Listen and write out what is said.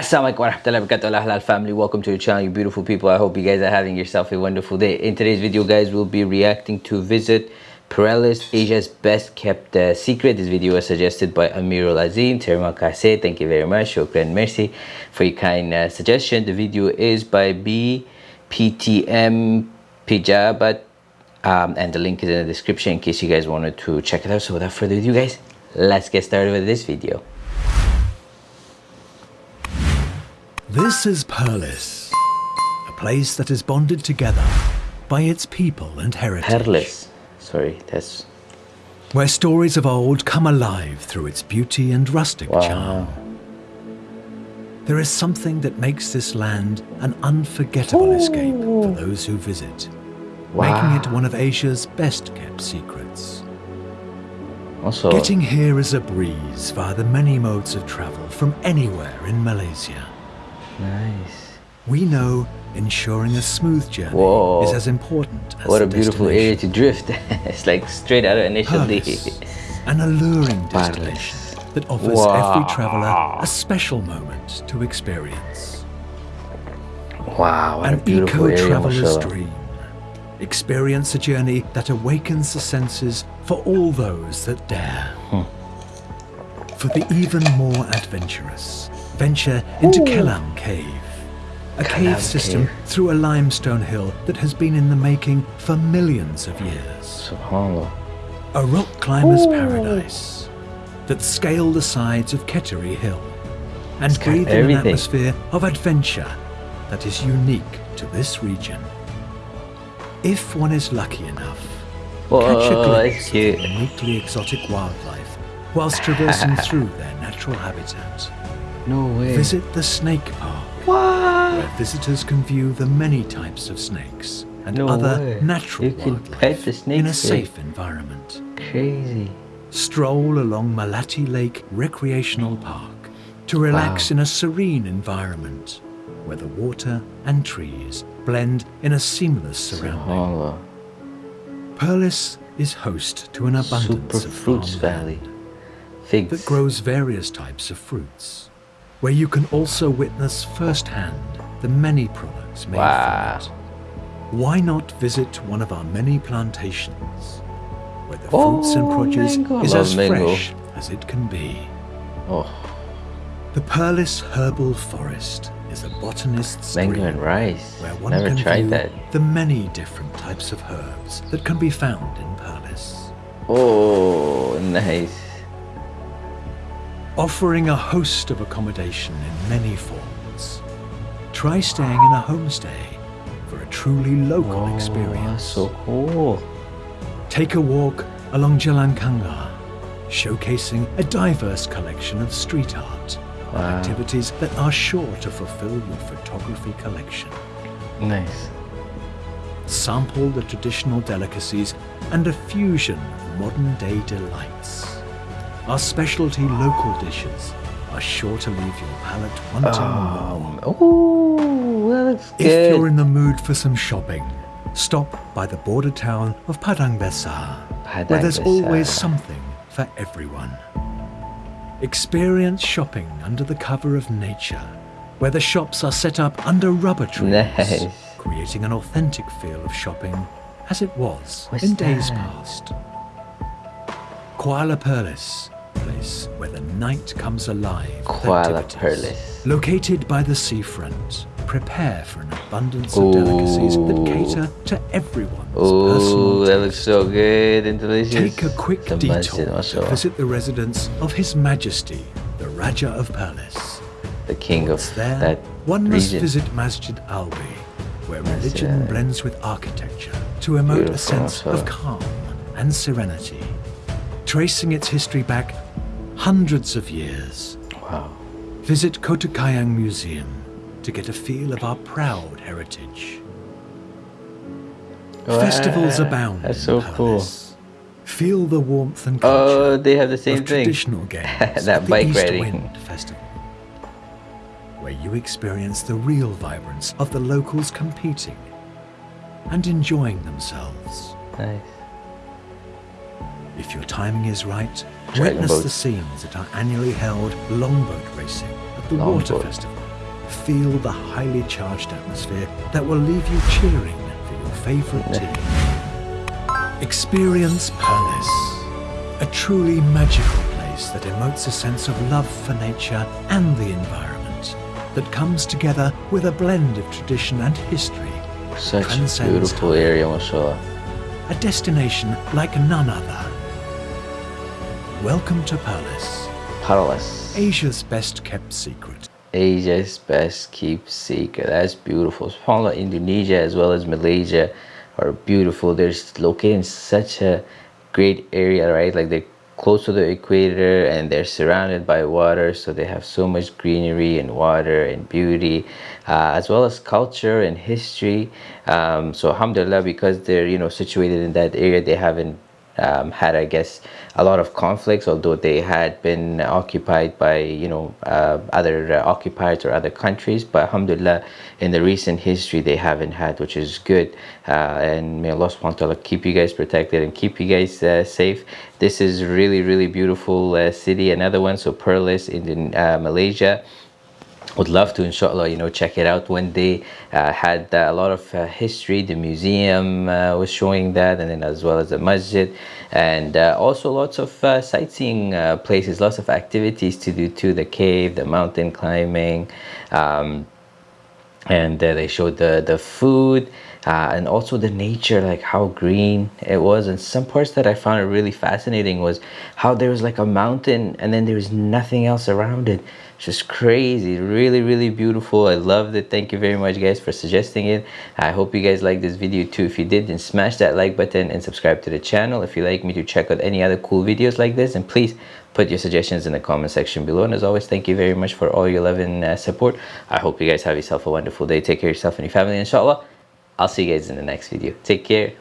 Assalamualaikum warahmatullahi wabarakatuh. Halal family welcome to the channel you beautiful people. I hope you guys are having yourself a wonderful day. In today's video guys we'll be reacting to visit Perlis Asia's best kept uh, secret. This video was suggested by Amirul Azim Terima kasih. Thank you very much. Shukran merci for your kind uh, suggestion. The video is by BPTM Pijabat um, and the link is in the description in case you guys wanted to check it out. So without further ado guys let's get started with this video This is Perlis, a place that is bonded together by its people and heritage. Perlis. Sorry, that's Where stories of old come alive through its beauty and rustic wow. charm. There is something that makes this land an unforgettable escape for those who visit, making it one of Asia's best kept secrets. Also, Getting here is a breeze via the many modes of travel from anywhere in Malaysia. Nice. We know ensuring a smooth journey Whoa. is as important as What a beautiful area to drift. it's like straight out of initial D. An alluring destination that offers every traveler a special moment to experience. Wow, An eco-traveler's dream. Experience a journey that awakens the senses for all those that dare. Hmm. For the even more adventurous, venture into Kelam Cave, a cave system Cave. through a limestone hill that has been in the making for millions of years. Subhanallah. A rock climber's paradise that scaled the sides of Ketri Hill and got breathed in an atmosphere of adventure that is unique to this region. If one is lucky enough, Whoa, catch a glimpse of uniquely exotic wildlife whilst traversing through their natural habitat. No way. Visit the Snake Park, What? where visitors can view the many types of snakes and No other way. natural You can pet the in a safe environment. Crazy. Stroll along Melati Lake Recreational Park to relax Wow. in a serene environment where the water and trees blend in a seamless surrounding. Perlis is host to an abundance Super of Fruits Valley. Figs. that grows various types of fruits, where you can also witness firsthand the many products made Wow. from it. Why not visit one of our many plantations, where the Oh, fruits and oh, produce mango. is as mango. fresh as it can be? Oh, The Perlis Herbal Forest is a botanist's mango dream, and rice. where one Never can tried view that. the many different types of herbs that can be found in Perlis. Oh, nice. Offering a host of accommodation in many forms. Try staying in a homestay for a truly local Oh, experience. so cool. Take a walk along Jalan Kangar, showcasing a diverse collection of street art, Wow. activities that are sure to fulfill your photography collection. Nice. Sample the traditional delicacies and a fusion of modern day delights. Our specialty local dishes are sure to leave your palate wanting more. Um, oh, that looks If good. you're in the mood for some shopping, stop by the border town of Padang Besar, where there's Besar. always something for everyone. Experience shopping under the cover of nature, where the shops are set up under rubber trees, Nice. creating an authentic feel of shopping as it was What's in days that? past. Kuala Perlis, place where the night comes alive. Kuala. Perlis. Located by the seafront, prepare for an abundance of delicacies that cater to everyone's Oh, personal that taste. looks so good and delicious. Take a quick The detour to visit the residence of His Majesty, the Raja of Perlis. the king of Once there, that one must visit Masjid Albi, where religion blends with architecture to emote a Beautiful, sense of calm and serenity, tracing its history back hundreds of years. Wow. Visit Kota Kayang Museum to get a feel of our proud heritage. Oh, ah, Festivals abound. That's so cool. Feel the warmth and oh, culture Oh, they have the same of thing. traditional games That bike East riding. Wind Festival, where you experience the real vibrance of the locals competing and enjoying themselves. Nice. If your timing is right, witness boat. the scenes that are annually held longboat racing at the Water Festival, feel the highly charged atmosphere that will leave you cheering for your favourite team. Experience Perlis, a truly magical place that emotes a sense of love for nature and the environment that comes together with a blend of tradition and history. Such a beautiful area, mashallah. A destination like none other. Welcome to Perlis, Palace. Asia's best kept secret. Asia's best kept secret. That's beautiful. SubhanAllah, Indonesia as well as Malaysia are beautiful. They're located in such a great area, right? Like they're close to the equator and they're surrounded by water. So they have so much greenery and water and beauty, uh, as well as culture and history. Um, so alhamdulillah, because they're, you know, situated in that area, they haven't um, had, I guess, a lot of conflicts, although they had been occupied by, you know, uh, other uh, occupiers or other countries. But alhamdulillah, in the recent history, they haven't had, which is good. Uh, and may Allah subhanahu wa ta'ala keep you guys protected and keep you guys uh, safe. This is really, really beautiful uh, city. Another one, so Perlis in uh, Malaysia would love to inshallah you know check it out one day. Uh, had uh, a lot of uh, history the museum uh, was showing that and then as well as the masjid. And uh, also lots of uh, sightseeing places lots of activities to do too the cave the mountain climbing. Um, and they showed the the food uh, and also the nature like how green it was. And some parts that i found really fascinating was how there was like a mountain and then there was nothing else around it. Just crazy. Really really beautiful. I loved it. Thank you very much guys for suggesting it. I hope you guys like this video too. If you did then smash that like button and subscribe to the channel if you like me to check out any other cool videos like this. And please put your suggestions in the comment section below. And as always thank you very much for all your love and uh, support. I hope you guys have yourself a wonderful day. Take care of yourself and your family inshallah I'll see you guys in the next video. Take care.